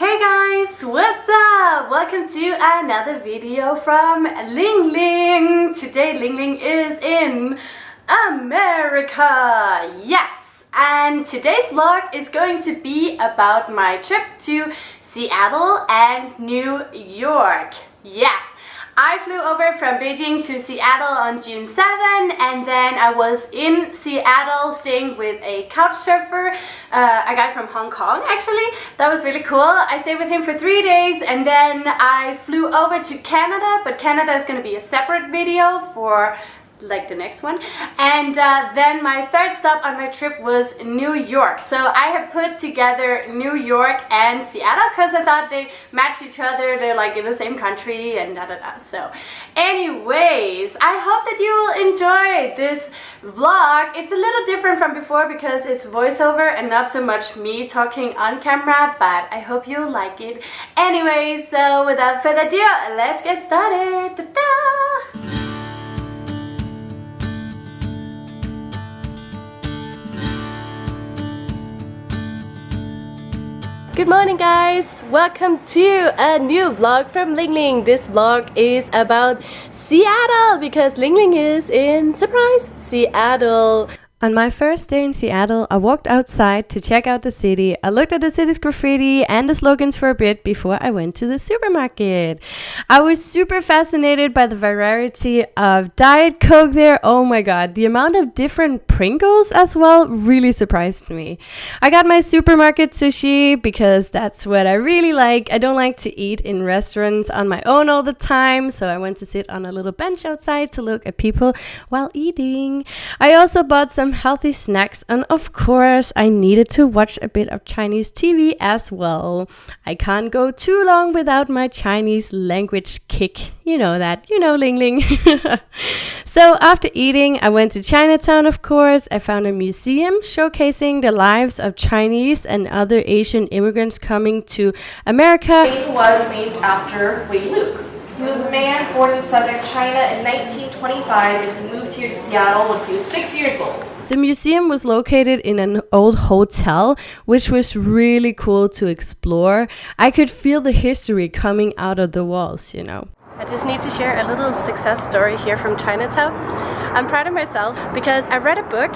Hey guys, what's up? Welcome to another video from Ling Ling. Today Ling Ling is in America. Yes! And today's vlog is going to be about my trip to Seattle and New York. Yes! I flew over from Beijing to Seattle on June 7 and then I was in Seattle staying with a couch surfer, uh, a guy from Hong Kong actually. That was really cool. I stayed with him for three days and then I flew over to Canada but Canada is going to be a separate video for like the next one. And uh, then my third stop on my trip was New York. So I have put together New York and Seattle because I thought they match each other. They're like in the same country and da da da. So anyways I hope that you will enjoy this vlog. It's a little different from before because it's voiceover and not so much me talking on camera but I hope you like it. Anyways so without further ado let's get started! Good morning guys! Welcome to a new vlog from Ling Ling. This vlog is about Seattle because Ling Ling is in, surprise, Seattle. On my first day in Seattle, I walked outside to check out the city. I looked at the city's graffiti and the slogans for a bit before I went to the supermarket. I was super fascinated by the variety of Diet Coke there. Oh my god, the amount of different Pringles as well really surprised me. I got my supermarket sushi because that's what I really like. I don't like to eat in restaurants on my own all the time, so I went to sit on a little bench outside to look at people while eating. I also bought some some healthy snacks, and of course, I needed to watch a bit of Chinese TV as well. I can't go too long without my Chinese language kick. You know that, you know, Ling Ling. so, after eating, I went to Chinatown, of course. I found a museum showcasing the lives of Chinese and other Asian immigrants coming to America. It was named after Wing Luke. He was a man born in southern China in 1925 and he moved here to Seattle when he was six years old. The museum was located in an old hotel, which was really cool to explore. I could feel the history coming out of the walls, you know. I just need to share a little success story here from Chinatown. I'm proud of myself because I read a book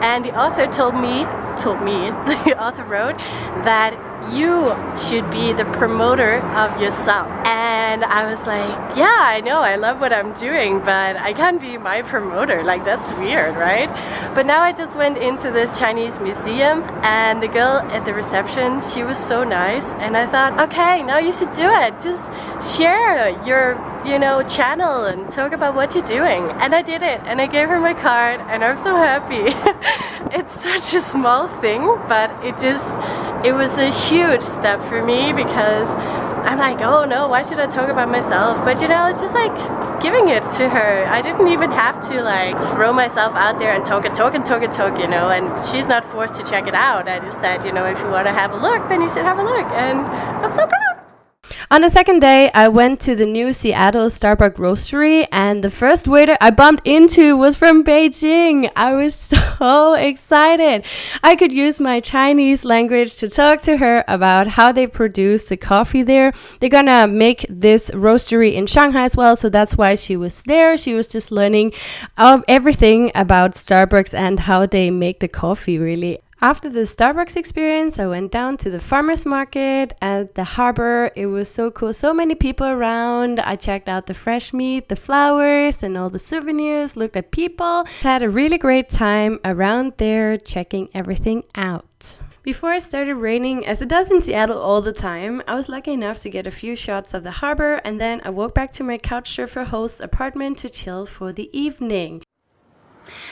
and the author told me, told me, the author wrote that you should be the promoter of yourself. And I was like, yeah, I know, I love what I'm doing, but I can't be my promoter. Like, that's weird, right? But now I just went into this Chinese museum and the girl at the reception, she was so nice. And I thought, okay, now you should do it. Just share your you know, channel and talk about what you're doing. And I did it and I gave her my card and I'm so happy. it's such a small thing, but it just, it was a huge step for me because I'm like, oh no, why should I talk about myself? But you know, it's just like giving it to her. I didn't even have to like throw myself out there and talk and talk and talk and talk, you know, and she's not forced to check it out. I just said, you know, if you want to have a look, then you should have a look. And I'm so proud. On the second day, I went to the new Seattle Starbucks Roastery, and the first waiter I bumped into was from Beijing. I was so excited. I could use my Chinese language to talk to her about how they produce the coffee there. They're gonna make this roastery in Shanghai as well, so that's why she was there. She was just learning of everything about Starbucks and how they make the coffee, really. After the Starbucks experience, I went down to the farmers market at the harbor. It was so cool, so many people around. I checked out the fresh meat, the flowers, and all the souvenirs, looked at people. Had a really great time around there checking everything out. Before it started raining, as it does in Seattle all the time, I was lucky enough to get a few shots of the harbor and then I walked back to my couch surfer host's apartment to chill for the evening.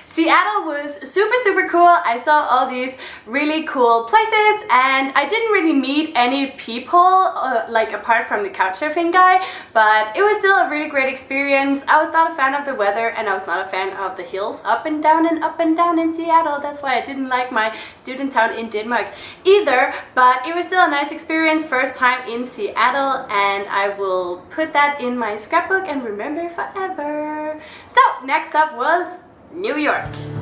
Seattle was super super cool. I saw all these really cool places and I didn't really meet any people uh, like apart from the couchsurfing guy but it was still a really great experience. I was not a fan of the weather and I was not a fan of the hills up and down and up and down in Seattle. That's why I didn't like my student town in Denmark either but it was still a nice experience first time in Seattle and I will put that in my scrapbook and remember forever. So next up was New York.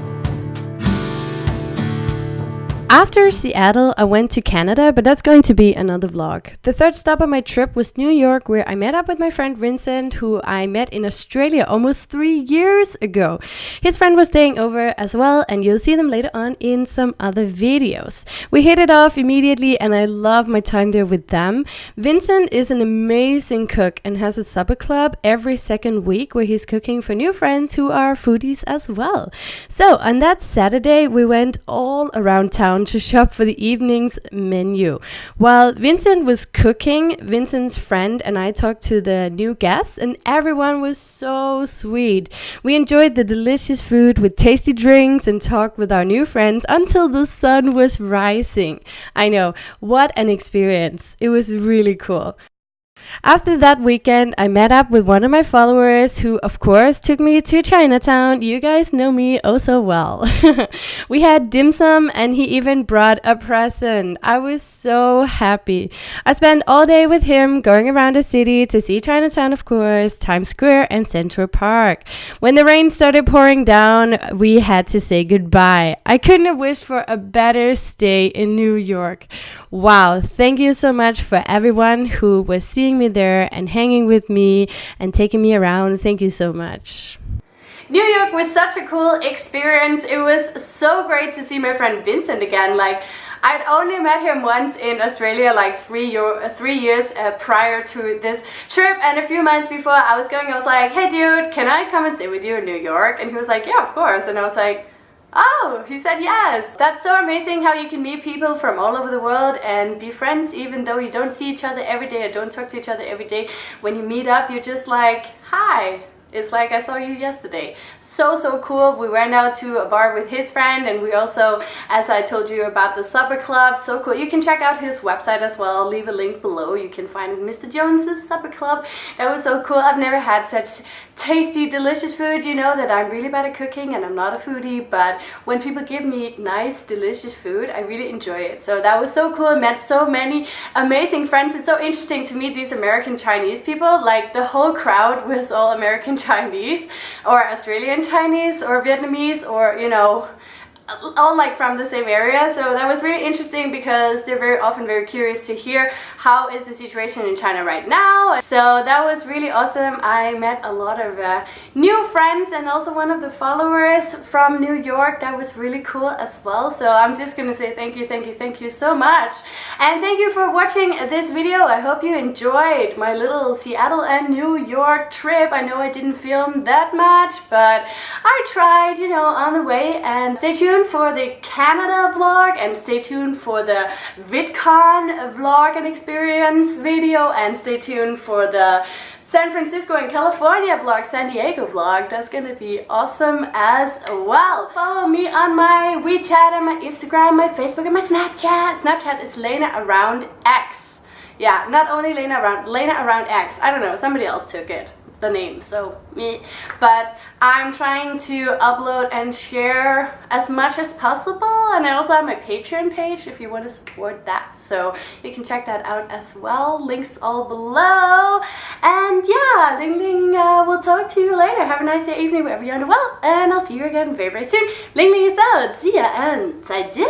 After Seattle, I went to Canada, but that's going to be another vlog. The third stop on my trip was New York, where I met up with my friend Vincent, who I met in Australia almost three years ago. His friend was staying over as well, and you'll see them later on in some other videos. We hit it off immediately, and I love my time there with them. Vincent is an amazing cook and has a supper club every second week where he's cooking for new friends who are foodies as well. So, on that Saturday, we went all around town down to shop for the evening's menu. While Vincent was cooking, Vincent's friend and I talked to the new guests, and everyone was so sweet. We enjoyed the delicious food with tasty drinks and talked with our new friends until the sun was rising. I know, what an experience! It was really cool. After that weekend, I met up with one of my followers who, of course, took me to Chinatown. You guys know me oh so well. we had dim sum and he even brought a present. I was so happy. I spent all day with him going around the city to see Chinatown, of course, Times Square, and Central Park. When the rain started pouring down, we had to say goodbye. I couldn't have wished for a better stay in New York. Wow, thank you so much for everyone who was seeing me there and hanging with me and taking me around. Thank you so much. New York was such a cool experience. It was so great to see my friend Vincent again. Like, I'd only met him once in Australia like three, year, three years uh, prior to this trip and a few months before I was going I was like hey dude can I come and stay with you in New York and he was like yeah of course and I was like Oh, he said yes. That's so amazing how you can meet people from all over the world and be friends even though you don't see each other every day or don't talk to each other every day. When you meet up, you're just like, hi, it's like I saw you yesterday. So, so cool. We went out to a bar with his friend and we also, as I told you about the supper club, so cool. You can check out his website as well. I'll leave a link below. You can find Mr. Jones's supper club. That was so cool. I've never had such tasty, delicious food. You know that I'm really bad at cooking and I'm not a foodie, but when people give me nice, delicious food, I really enjoy it. So that was so cool. Met so many amazing friends. It's so interesting to meet these American Chinese people. Like the whole crowd was all American Chinese or Australian Chinese or Vietnamese or, you know, all like from the same area. So that was really interesting because they're very often very curious to hear how is the situation in China right now. So that was really awesome. I met a lot of uh, new friends and also one of the followers from New York. That was really cool as well. So I'm just gonna say thank you thank you thank you so much. And thank you for watching this video. I hope you enjoyed my little Seattle and New York trip. I know I didn't film that much but I tried you know on the way. And stay tuned tuned for the Canada vlog and stay tuned for the VidCon vlog and experience video and stay tuned for the San Francisco and California vlog, San Diego vlog. That's gonna be awesome as well. Follow me on my WeChat and my Instagram, my Facebook and my Snapchat. Snapchat is Lena Around X. Yeah, not only Lena Around, Lena Around X. I don't know, somebody else took it the name. So me but I'm trying to upload and share as much as possible and I also have my patreon page if you want to support that. So you can check that out as well. Links all below. And yeah Ling Ling uh, will talk to you later. Have a nice day evening wherever you're in the world and I'll see you again very very soon. Ling Ling is out. See ya and 再见